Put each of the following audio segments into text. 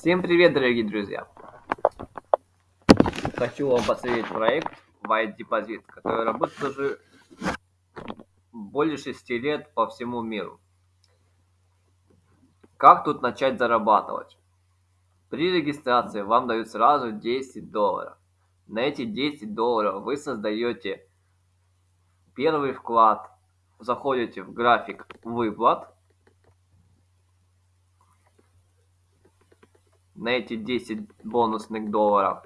Всем привет, дорогие друзья! Хочу вам представить проект White Deposit, который работает уже более 6 лет по всему миру. Как тут начать зарабатывать? При регистрации вам дают сразу 10 долларов. На эти 10 долларов вы создаете первый вклад, заходите в график выплат, на эти 10 бонусных долларов.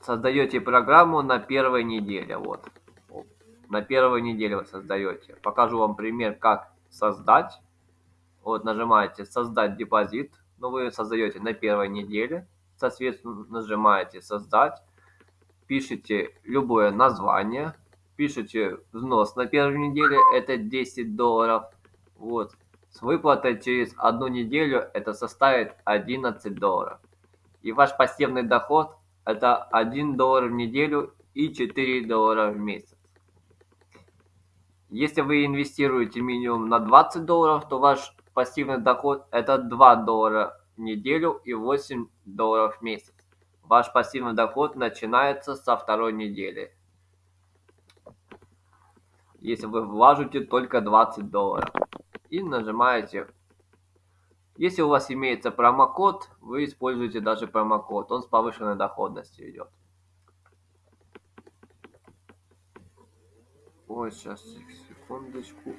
Создаете программу на первой неделе. Вот. На первой неделе вы создаете. Покажу вам пример, как создать. Вот нажимаете создать депозит. Но ну, вы создаете на первой неделе. Соответственно, нажимаете создать. Пишите любое название. Пишите взнос на первой неделе. Это 10 долларов. Вот. С выплатой через одну неделю это составит 11 долларов. И ваш пассивный доход это 1 доллар в неделю и 4 доллара в месяц. Если вы инвестируете минимум на 20 долларов, то ваш пассивный доход это 2 доллара в неделю и 8 долларов в месяц. Ваш пассивный доход начинается со второй недели. Если вы вложите только 20 долларов и нажимаете. Если у вас имеется промокод, вы используете даже промокод. Он с повышенной доходностью идет. Ой, сейчас, секундочку.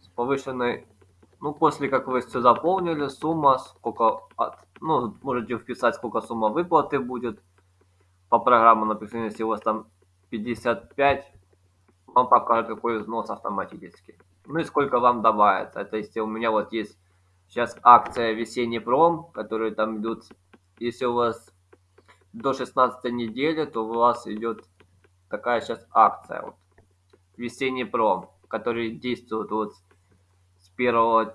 С повышенной... Ну, после как вы все заполнили, сумма, сколько... От, ну, можете вписать, сколько сумма выплаты будет. По программу написано, если у вас там 55 вам покажет какой взнос автоматически. Ну и сколько вам добавится. То есть у меня вот есть сейчас акция весенний пром, которые там идут. Если у вас до 16 недели, то у вас идет такая сейчас акция. Вот, весенний пром, который действует вот с 1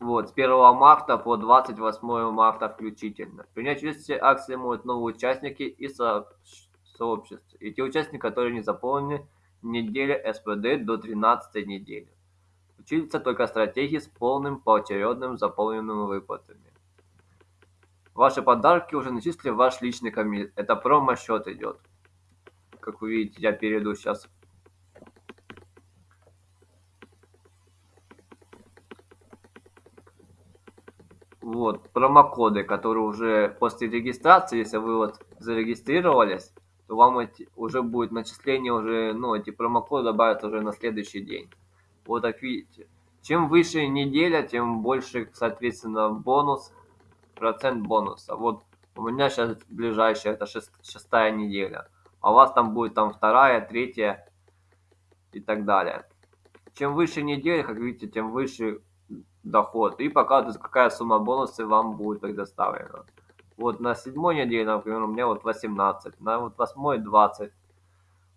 вот, с 1 марта по 28 марта включительно. Принять участие акции могут новые участники и со сообщества. И те участники, которые не заполнены неделя СПД до 13 недели. Учится только стратегии с полным поочередным заполненными выплатами. Ваши подарки уже начислили ваш личный комит. Это промо-счет идет. Как вы видите, я перейду сейчас. Вот, промокоды, которые уже после регистрации, если вы вот зарегистрировались, то вам эти, уже будет начисление уже, ну, эти промокоды добавят уже на следующий день. Вот так видите. Чем выше неделя, тем больше, соответственно, бонус, процент бонуса. Вот у меня сейчас ближайшая, это шест, шестая неделя. А у вас там будет там вторая, третья и так далее. Чем выше неделя, как видите, тем выше доход. И показывается, какая сумма бонуса вам будет предоставлена. Вот на седьмой неделе, например, у меня вот 18, на вот восьмой 20.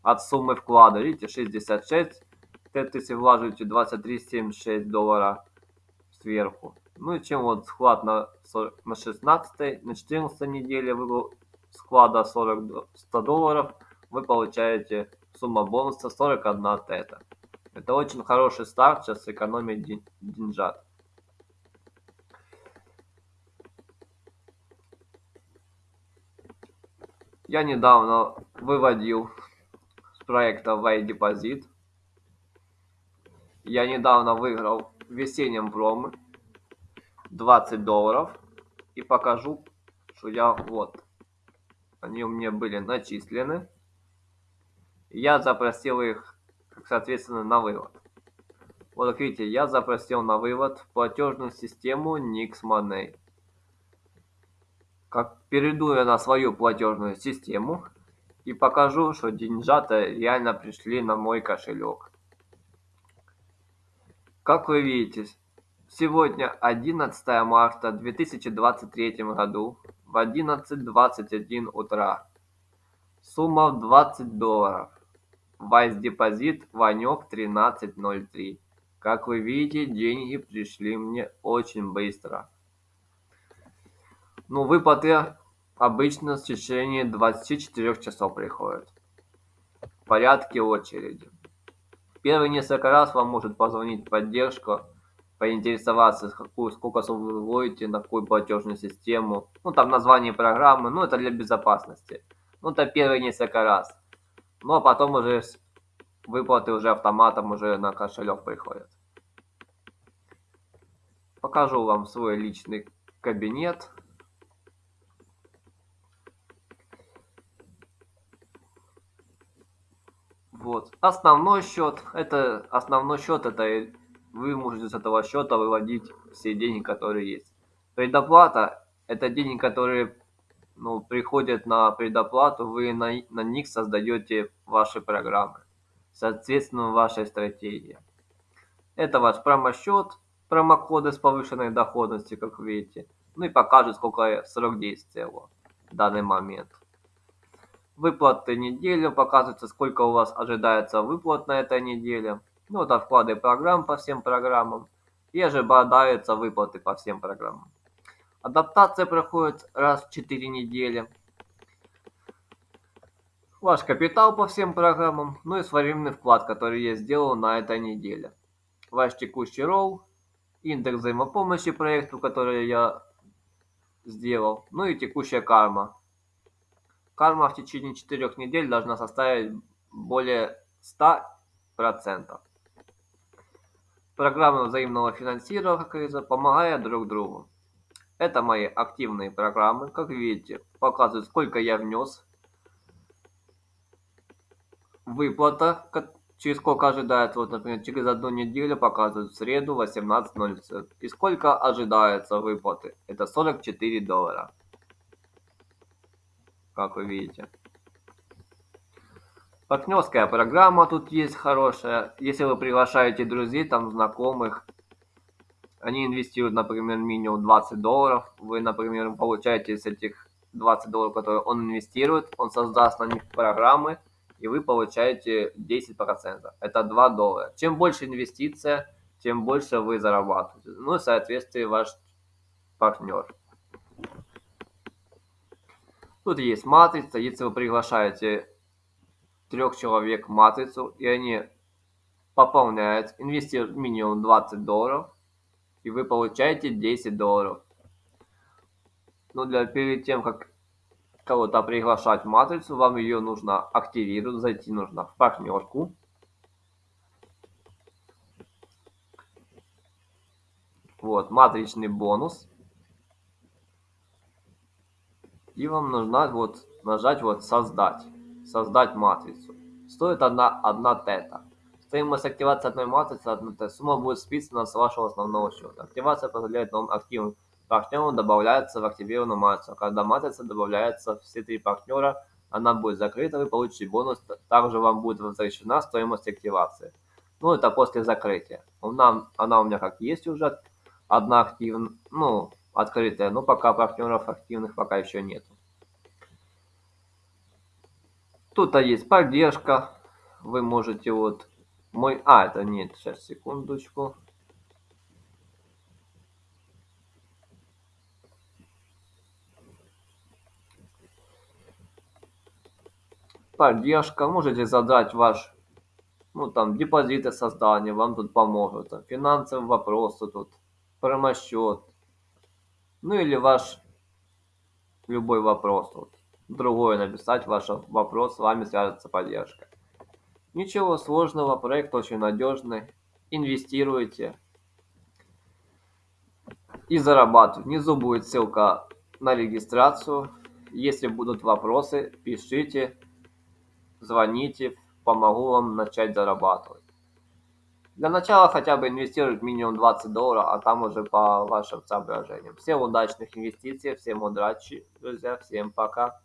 От суммы вклада, видите, 66. Это если вложите 23,76 доллара сверху. Ну и чем вот склад на, 40, на 16, на 14 неделе вы склада 40, 100 долларов, вы получаете сумма бонуса 41 тета. Это очень хороший старт, сейчас экономить ден, деньжат. Я недавно выводил с проекта Deposit. Я недавно выиграл в весеннем промо 20 долларов. И покажу, что я вот. Они у меня были начислены. Я запросил их, соответственно, на вывод. Вот видите, я запросил на вывод платежную систему Nix Money. Как перейду я на свою платежную систему и покажу, что деньжата реально пришли на мой кошелек. Как вы видите, сегодня 11 марта 2023 году в 11.21 утра. Сумма в 20 долларов. Вайс депозит Ванек 1303. Как вы видите, деньги пришли мне очень быстро. Ну, выплаты обычно в течение 24 часов приходят. В порядке очереди. Первые несколько раз вам может позвонить поддержка поинтересоваться, какую, сколько сумму вы вводите, на какую платежную систему. Ну, там название программы, ну, это для безопасности. Ну, это первые несколько раз. Ну, а потом уже выплаты уже автоматом уже на кошелек приходят. Покажу вам свой личный кабинет. Вот. Основной счет. Это основной счет. Это вы можете с этого счета выводить все деньги, которые есть. Предоплата это деньги, которые ну, приходят на предоплату, вы на, на них создаете ваши программы. Соответственно, вашей стратегии. Это ваш промосчет, промокоды с повышенной доходностью, как видите. Ну и покажет, сколько срок действия его в данный момент. Выплаты неделю, показывается, сколько у вас ожидается выплат на этой неделе. Ну, это вклады программ по всем программам. И ожидаются выплаты по всем программам. Адаптация проходит раз в 4 недели. Ваш капитал по всем программам, ну и своевременный вклад, который я сделал на этой неделе. Ваш текущий ролл, индекс взаимопомощи проекту, который я сделал, ну и текущая карма. Карма в течение 4 недель должна составить более 100%. Программы взаимного финансирования, помогают друг другу. Это мои активные программы. Как видите, показывают, сколько я внес. Выплата, через сколько ожидается. Вот, например, через одну неделю показывают в среду 18.00. И сколько ожидается выплаты? Это 44 доллара. Как вы видите. Партнерская программа тут есть хорошая. Если вы приглашаете друзей, там знакомых, они инвестируют, например, минимум 20 долларов. Вы, например, получаете с этих 20 долларов, которые он инвестирует, он создаст на них программы, и вы получаете 10%. Это 2 доллара. Чем больше инвестиция, тем больше вы зарабатываете. Ну и, соответственно, ваш партнер. Тут есть матрица. Если вы приглашаете трех человек в матрицу, и они пополняют, инвестируют минимум 20 долларов, и вы получаете 10 долларов. Но для, перед тем, как кого-то приглашать в матрицу, вам ее нужно активировать, зайти нужно в партнерку. Вот, матричный бонус. И вам нужно вот нажать вот создать. Создать матрицу. Стоит одна, одна тета. Стоимость активации одной матрицы, одна сумма будет списана с вашего основного счета. Активация позволяет новым активным партнерам добавляться в активированную матрицу. Когда матрица добавляется все три партнера, она будет закрыта, вы получите бонус, также вам будет возвращена стоимость активации. Ну, это после закрытия. Она, она у меня как есть уже, одна активная, ну, открытая, но пока партнеров активных пока еще нет. Тут есть поддержка, вы можете вот мой... А, это нет, сейчас, секундочку. Поддержка. Можете задать ваш, ну там, депозиты создания, вам тут поможет. Там, финансовые вопросы тут, промосчет. Ну или ваш любой вопрос. Вот. Другое написать ваш вопрос, с вами свяжется поддержка. Ничего сложного, проект очень надежный. Инвестируйте и зарабатывайте. Внизу будет ссылка на регистрацию. Если будут вопросы, пишите, звоните, помогу вам начать зарабатывать. Для начала хотя бы инвестировать минимум 20 долларов, а там уже по вашим соображениям. Всем удачных инвестиций, всем удачи, друзья, всем пока.